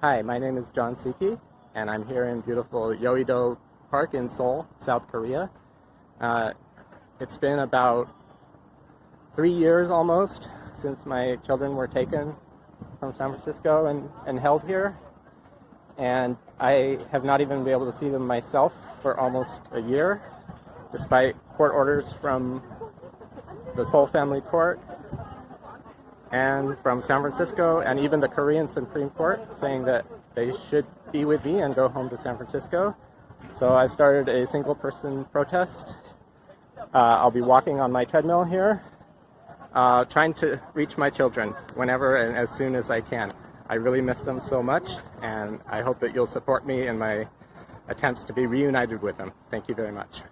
Hi, my name is John Siki, and I'm here in beautiful Yeouido Park in Seoul, South Korea. Uh, it's been about three years almost since my children were taken from San Francisco and, and held here. And I have not even been able to see them myself for almost a year, despite court orders from the Seoul Family Court and from San Francisco and even the Korean Supreme Court saying that they should be with me and go home to San Francisco. So I started a single person protest. Uh, I'll be walking on my treadmill here, uh, trying to reach my children whenever and as soon as I can. I really miss them so much and I hope that you'll support me in my attempts to be reunited with them. Thank you very much.